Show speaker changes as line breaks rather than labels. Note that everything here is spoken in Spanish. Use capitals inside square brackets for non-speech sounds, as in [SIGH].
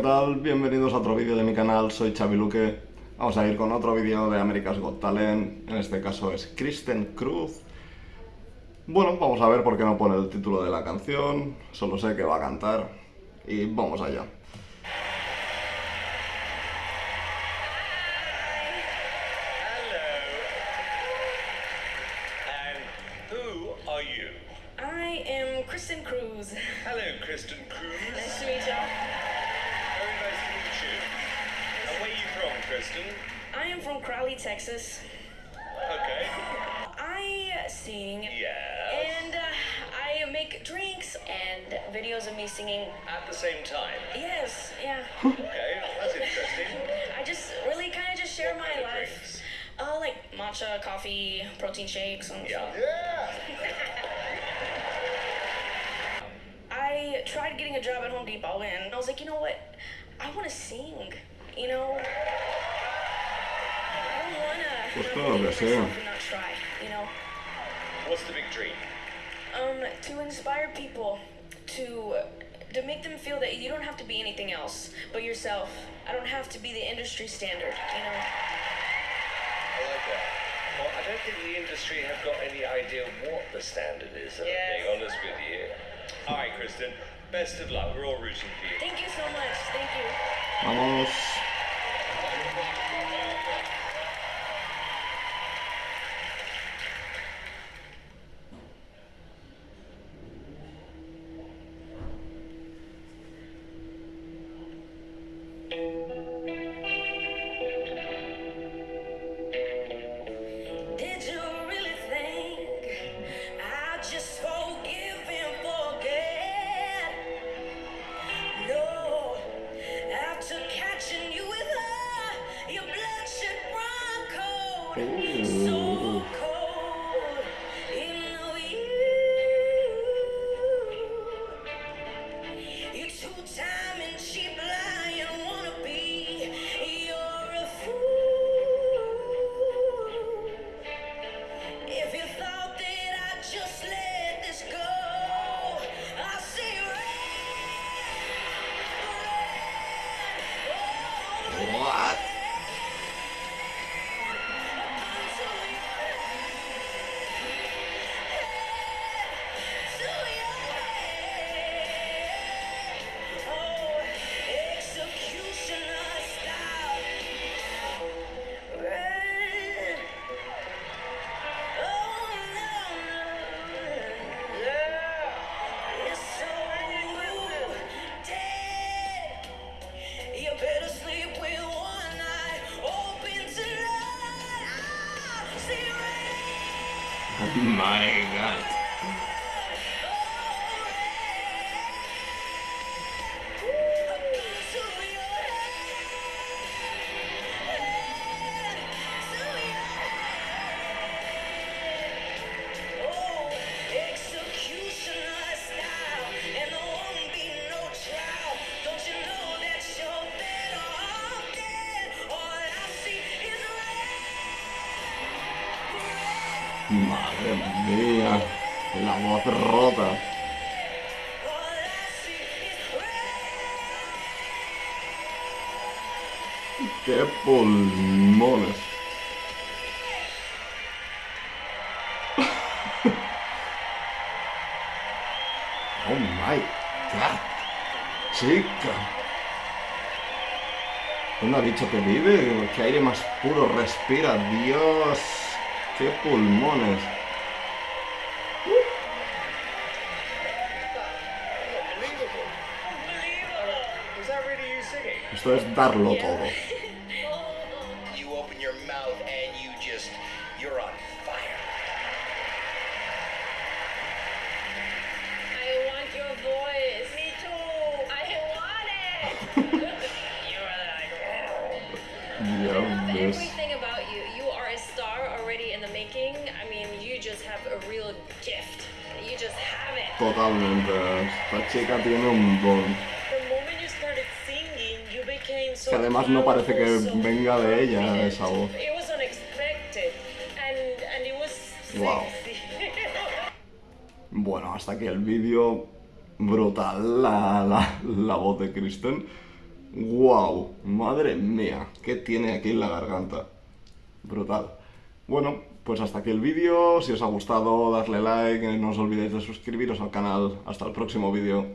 ¿qué tal? Bienvenidos a otro vídeo de mi canal, soy Xavi Luque. Vamos a ir con otro vídeo de America's Got Talent, en este caso es Kristen Cruz. Bueno, vamos a ver por qué no pone el título de la canción, solo sé que va a cantar y vamos allá.
Kristen Cruz.
Hello, Kristen Cruz.
Nice to meet you.
And where are you from, Kristen?
I am from Crowley, Texas.
Okay.
I sing.
Yes.
And uh, I make drinks and videos of me singing.
At the same time?
Yes, yeah.
Okay, that's interesting. [LAUGHS]
I just really kind of just share
What
my life.
drinks?
Uh, like matcha, coffee, protein shakes, and
Yeah.
stuff.
Yeah. [LAUGHS]
I tried getting a job at Home Depot, and I was like, you know what? I want to sing. You know. I don't wanna.
Pues
I don't
que
wanna
sí.
myself and not try. You know.
What's the big dream?
Um, to inspire people, to to make them feel that you don't have to be anything else but yourself. I don't have to be the industry standard. You know.
I like that. Well, I don't think the industry have got any idea what the standard is, if I'm being honest with you. All right, Kristen. Best of luck. We're all rooting for you.
Thank you so much. Thank you.
Vamos. Ooh. [LAUGHS] my god. Madre mía. La voz rota. ¡Qué pulmones! [LAUGHS] ¡Oh my god! ¡Chica! ¿Dónde ha dicho que vive? ¿Qué aire más puro respira? ¡Dios! ¡Qué pulmones! Esto es darlo todo.
You
already in the making. I mean, you just have a real gift. You just have it.
Totalmente. Esta chica tiene un don.
The moment you started singing, you became so
Que además no parece que venga de ella esa voz.
It was unexpected, and and it was
Wow. [LAUGHS] Bueno, hasta aquí el vídeo. Brutal la, la, la voz de Kristen.
¡Wow! Madre mía, ¿qué tiene aquí en la garganta? Brutal. Bueno, pues hasta aquí el vídeo. Si os ha gustado, darle like, no os olvidéis de suscribiros al canal. Hasta el próximo vídeo.